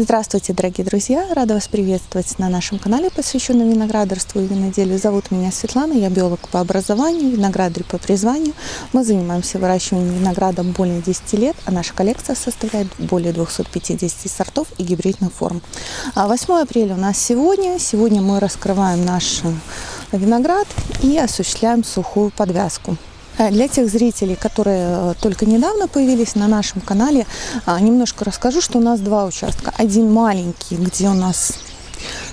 Здравствуйте, дорогие друзья! Рада вас приветствовать на нашем канале, посвященном виноградарству и виноделию. Зовут меня Светлана, я биолог по образованию, виноградарь по призванию. Мы занимаемся выращиванием винограда более 10 лет, а наша коллекция составляет более 250 сортов и гибридных форм. 8 а апреля у нас сегодня. Сегодня мы раскрываем наш виноград и осуществляем сухую подвязку. Э, для тех зрителей, которые э, только недавно появились на нашем канале, а, немножко расскажу, что у нас два участка. Один маленький, где у нас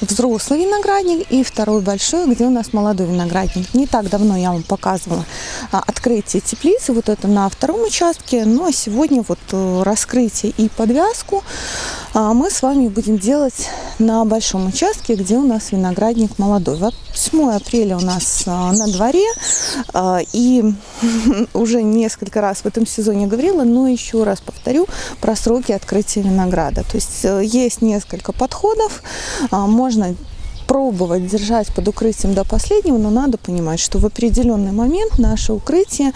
взрослый виноградник и второй большой, где у нас молодой виноградник. Не так давно я вам показывала открытие теплицы, вот это на втором участке, а сегодня вот э, раскрытие и подвязку а, мы с вами будем делать на большом участке, где у нас виноградник молодой. 8 апреля у нас а, на дворе, и уже несколько раз в этом сезоне говорила, но еще раз повторю про сроки открытия винограда. То есть э, есть несколько подходов, можно пробовать держать под укрытием до последнего, но надо понимать, что в определенный момент наше укрытие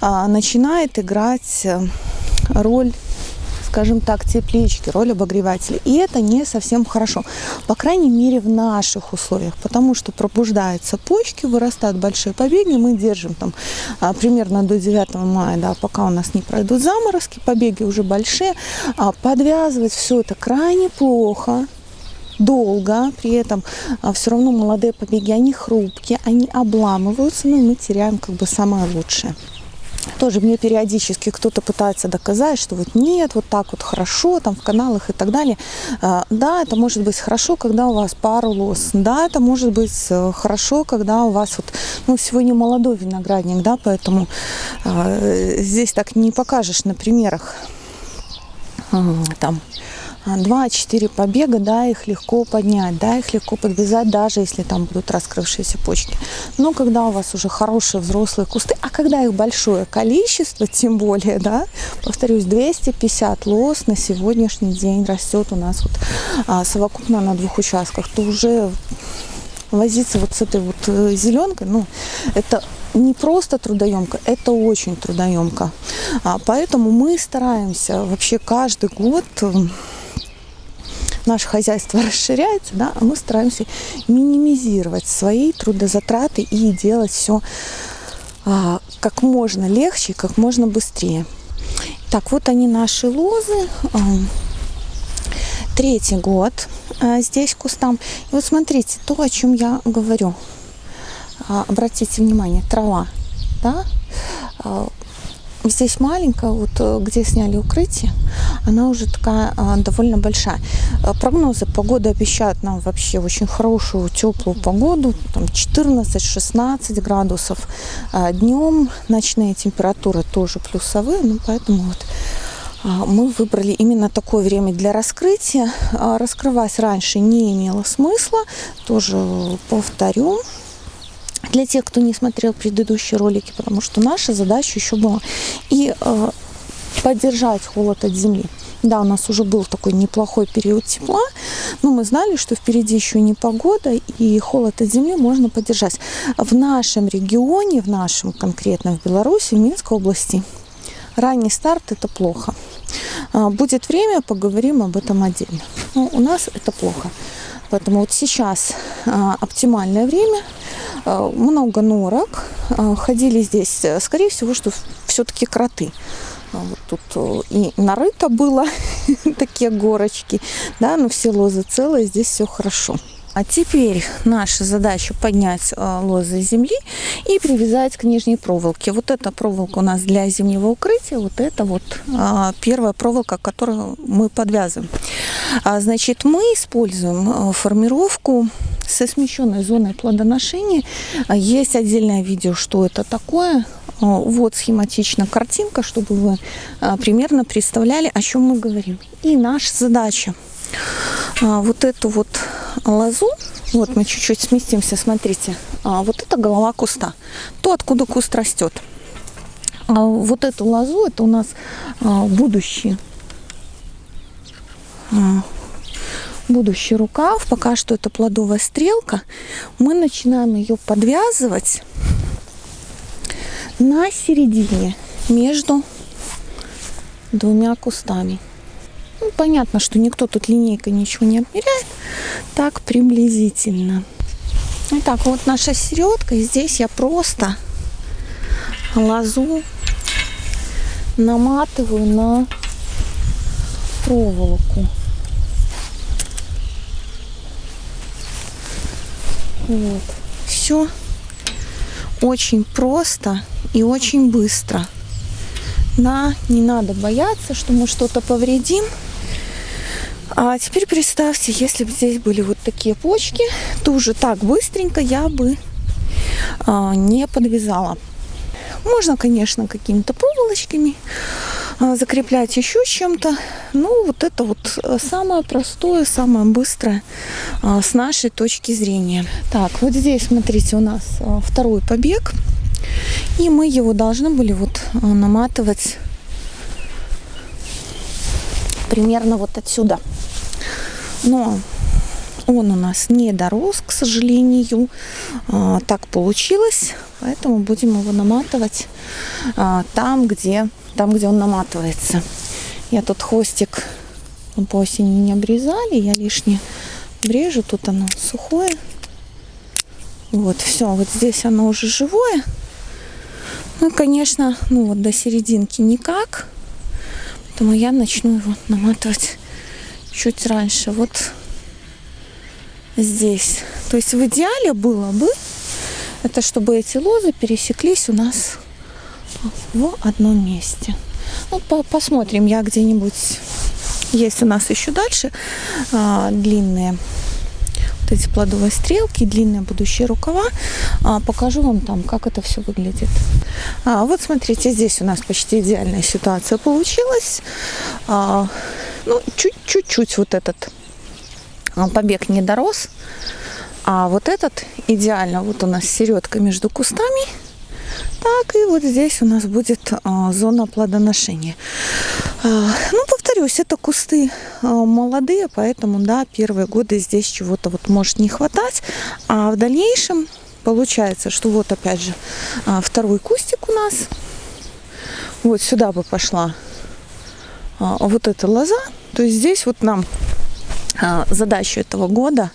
а, начинает играть э, роль скажем так, теплички, роль обогревателя. И это не совсем хорошо, по крайней мере в наших условиях, потому что пробуждаются почки, вырастают большие побеги, мы держим там а, примерно до 9 мая, да, пока у нас не пройдут заморозки, побеги уже большие, а подвязывать все это крайне плохо, долго, при этом а, все равно молодые побеги, они хрупкие, они обламываются, но мы теряем как бы самое лучшее. Тоже мне периодически кто-то пытается доказать, что вот нет, вот так вот хорошо, там в каналах и так далее. А, да, это может быть хорошо, когда у вас пару лос. Да, это может быть э, хорошо, когда у вас вот, ну, сегодня молодой виноградник, да, поэтому э, здесь так не покажешь на примерах. Там 2-4 побега, да, их легко поднять, да, их легко подвязать, даже если там будут раскрывшиеся почки. Но когда у вас уже хорошие взрослые кусты, а когда их большое количество, тем более, да, повторюсь, 250 лос на сегодняшний день растет у нас вот а, совокупно на двух участках, то уже возиться вот с этой вот э, зеленкой, ну, это не просто трудоемко, это очень трудоемко. А, поэтому мы стараемся вообще каждый год наше хозяйство расширяется, да, а мы стараемся минимизировать свои трудозатраты и делать все а, как можно легче, как можно быстрее. Так, вот они наши лозы. Третий год а, здесь кустам. И вот смотрите, то, о чем я говорю. А, обратите внимание, трава, да, а, здесь маленькая, вот э, где сняли укрытие, она уже такая а, довольно большая. Э, прогнозы погоды обещают нам вообще очень хорошую теплую погоду, там 14-16 градусов. А, днем ночные температуры тоже плюсовые, ну поэтому вот а, мы выбрали именно такое время для раскрытия. Раскрывать раньше не имело смысла, тоже повторю для тех, кто не смотрел предыдущие ролики, потому что наша задача еще была и э, поддержать холод от земли. Да, у нас уже был такой неплохой период тепла, но мы знали, что впереди еще не погода, и холод от земли можно поддержать. В нашем регионе, в нашем конкретно в Беларуси, в Минской области, ранний старт – это плохо. А, будет время, поговорим об этом отдельно. Но у нас это плохо. Поэтому вот сейчас а, оптимальное время – много норок. Э, ходили здесь, э, скорее всего, что все-таки кроты. Вот тут и нарыто было такие горочки, да, но все лозы целые, здесь все хорошо. А теперь наша задача поднять лозы земли и привязать к нижней проволоке. Вот эта проволока у нас для зимнего укрытия, вот это вот первая проволока, которую мы подвязываем. А, значит, мы используем формировку со смещенной зоной плодоношения. А, есть отдельное видео, что это такое. А, вот схематично картинка, чтобы вы а, примерно представляли, о чем мы говорим. И наша задача вот эту вот лозу, вот мы чуть-чуть сместимся, смотрите, вот это голова куста, то, откуда куст растет. Вот эту лозу, это у нас будущий будущий рукав, пока что это плодовая стрелка, мы начинаем ее подвязывать на середине между двумя кустами. Ну, понятно, что никто тут линейкой ничего не отмеряет. Так приблизительно. Итак, вот наша середка. И здесь я просто лозу наматываю на проволоку. Вот. Все очень просто и очень быстро. Да, не надо бояться, что мы что-то повредим. А теперь представьте, если бы здесь были вот такие почки, то уже так быстренько я бы а, не подвязала. Можно, конечно, какими-то проволочками закреплять еще чем-то. Ну, вот это вот э, самое простое, самое быстрое а, с нашей точки зрения. Так, вот здесь, смотрите, у нас а, второй побег. И мы его должны были вот наматывать примерно вот отсюда. Но он у нас не дорос, к сожалению. А, так получилось. Поэтому будем его наматывать а, там, где, там, где он наматывается. Я тут хвостик по осени не обрезали. Я лишнее брежу. Тут оно сухое. Вот, все. Вот здесь оно уже живое. Ну, конечно, ну вот до серединки никак. Поэтому я начну его наматывать чуть раньше. Вот здесь. То есть в идеале было бы, это чтобы эти лозы пересеклись у нас в одном месте. Ну, по посмотрим, я где-нибудь, есть у нас еще дальше а, длинные вот эти плодовые стрелки, длинные будущие рукава. А, покажу вам там, как это все выглядит. А, вот смотрите, здесь у нас почти идеальная ситуация получилась. А, ну, чуть-чуть вот этот побег не дорос. А вот этот идеально, вот у нас середка между кустами. Так, и вот здесь у нас будет а, зона плодоношения. А, ну, повторюсь, это кусты а, молодые, поэтому, да, первые годы здесь чего-то вот может не хватать. А в дальнейшем получается, что вот опять же второй кустик у нас. Вот сюда бы пошла вот эта лоза. То есть здесь вот нам а, задачу этого года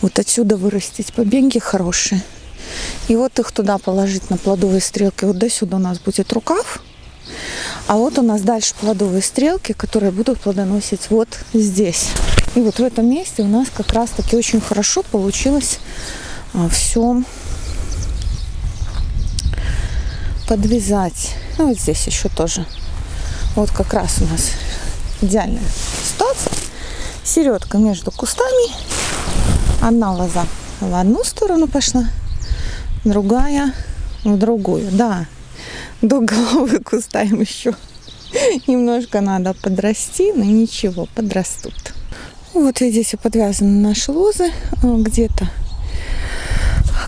вот отсюда вырастить побеги хорошие. И вот их туда положить на плодовые стрелки. Вот до сюда у нас будет рукав. А вот у нас дальше плодовые стрелки, которые будут плодоносить вот здесь. И вот в этом месте у нас как раз таки очень хорошо получилось а, все подвязать. Ну вот здесь еще тоже. Вот как раз у нас идеальная ситуация середка между кустами. Одна лоза в одну сторону пошла, другая в другую. Да, до головы куста им еще немножко надо подрасти, но ничего, подрастут. Вот видите, подвязаны наши лозы где-то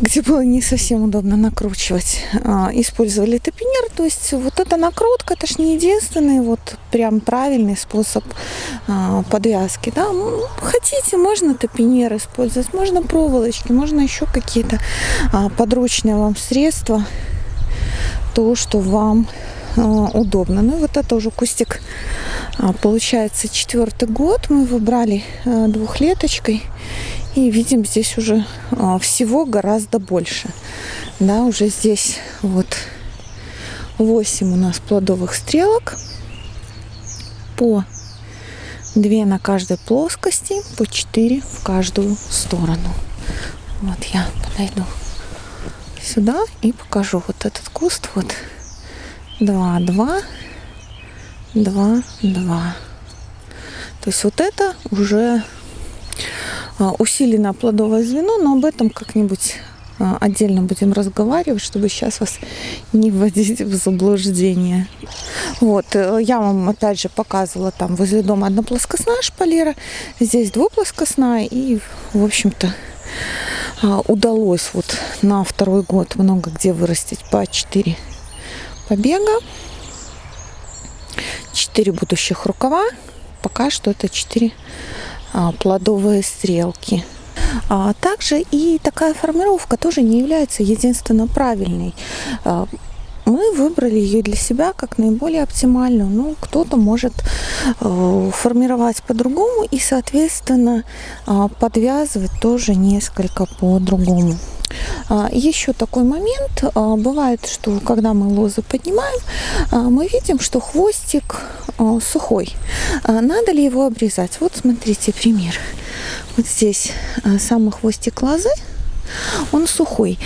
где было не совсем удобно накручивать, а, использовали топинер. То есть вот эта накрутка, это же не единственный вот прям правильный способ а, подвязки. Да? Хотите, можно топинер использовать, можно проволочки, можно еще какие-то а, подручные вам средства, то, что вам удобно. Ну и вот это уже кустик получается четвертый год. Мы его брали двухлеточкой. И видим здесь уже а, всего гораздо больше. Да, уже здесь вот 8 у нас плодовых стрелок по 2 на каждой плоскости, по 4 в каждую сторону. Вот я подойду сюда и покажу вот этот куст. Вот 2, 2, 2, 2. То есть вот это уже усилено плодовое звено, но об этом как-нибудь а, отдельно будем разговаривать, чтобы сейчас вас не вводить в заблуждение. Вот, э, я вам опять же показывала там возле дома одноплоскостная шпалера, здесь двуплоскостная, и, в общем-то, а, удалось вот на второй год много где вырастить по 4 побега, 4 будущих рукава, пока что это 4 а, плодовые стрелки. А также и такая формировка тоже не является единственно правильной. А, мы выбрали ее для себя как наиболее оптимальную. Ну, кто-то может э, формировать по-другому и, соответственно, подвязывать тоже несколько по-другому. А, Еще такой момент. а, Бывает, что когда мы лозы поднимаем, а, мы видим, что хвостик сухой. Надо ли его обрезать? Вот смотрите пример. Вот здесь самый хвостик лозы, он сухой.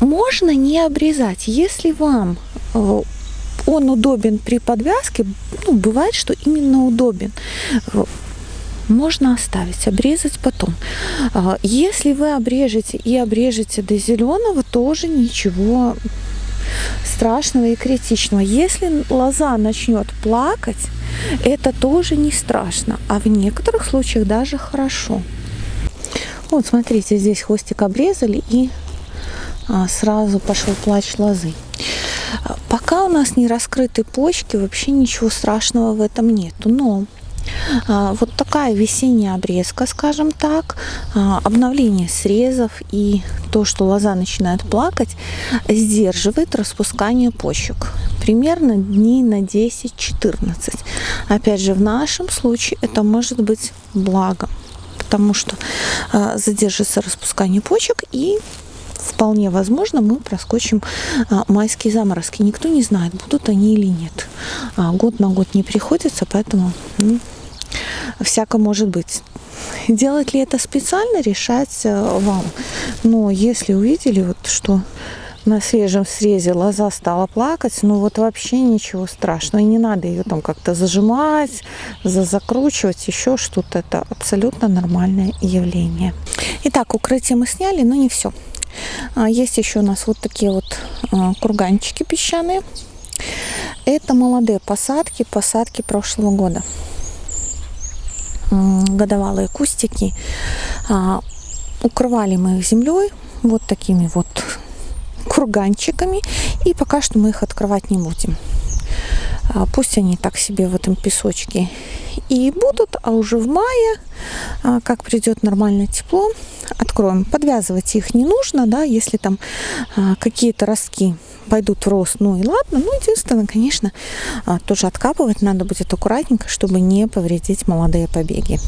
Можно не обрезать, если вам он удобен при подвязке, ну, бывает, что именно удобен можно оставить, обрезать потом. А, Если вы обрежете и обрежете до зеленого, тоже ничего страшного и критичного. Если лоза начнет плакать, это тоже не страшно, а в некоторых случаях даже хорошо. Вот смотрите, здесь хвостик обрезали и а, сразу пошел плач лозы. А, Пока у нас не раскрыты почки, вообще ничего страшного в этом нету. Но Вот такая весенняя обрезка, скажем так, а, обновление срезов и то, что лоза начинает плакать, сдерживает распускание почек. Примерно дней на 10-14. Опять же, в нашем случае это может быть благом, потому что а, задержится распускание почек и вполне возможно мы проскочим а, майские заморозки. Никто не знает, будут они или нет. А, Год на год не приходится, поэтому ну, всяко может быть. Делать ли это специально, решать э, вам. Но если увидели, вот, что на свежем срезе лоза стала плакать, ну вот вообще ничего страшного. И не надо ее там как-то зажимать, за закручивать, еще что-то. Это абсолютно нормальное явление. Итак, укрытие мы сняли, но не все. Есть еще у нас вот такие вот а, курганчики песчаные. Это молодые посадки, посадки прошлого года годовалые кустики. А, укрывали мы их землей, вот такими вот курганчиками. И пока что мы их открывать не будем. А, пусть они так себе в этом песочке и будут, а уже в мае, а, как придет нормальное тепло, откроем. Подвязывать их не нужно, да, если там какие-то ростки пойдут в рост, ну и ладно. Ну, единственное, конечно, а, тоже откапывать надо будет аккуратненько, чтобы не повредить молодые побеги.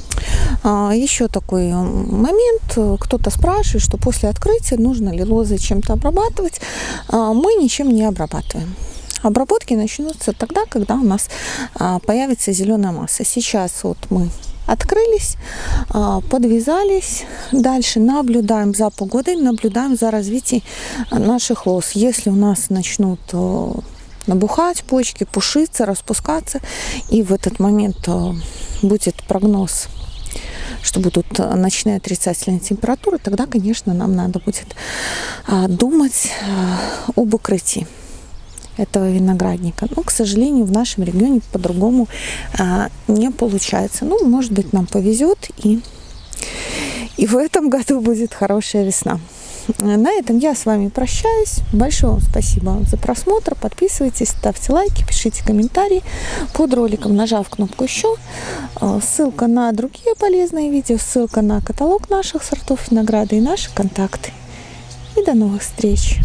А, Еще такой момент. Кто-то спрашивает, что после открытия нужно ли лозы чем-то обрабатывать. А, мы ничем не обрабатываем. Обработки начнутся тогда, когда у нас появится зеленая масса. Сейчас вот мы открылись, а, подвязались. Дальше наблюдаем за погодой, наблюдаем за развитием наших лоз. Если у нас начнут э, набухать почки, пушиться, распускаться, и в этот момент э, будет прогноз что будут ночные отрицательные температуры, тогда, конечно, нам надо будет а, думать э, об укрытии этого виноградника. Но, к сожалению, в нашем регионе по-другому а, не получается. Ну, может быть, нам повезет, и, и в этом году будет хорошая весна. На этом я с вами прощаюсь. Большое вам спасибо за просмотр. Подписывайтесь, ставьте лайки, пишите комментарии под роликом, нажав кнопку еще. А, ссылка на другие полезные видео, ссылка на каталог наших сортов винограда и наши контакты. И до новых встреч!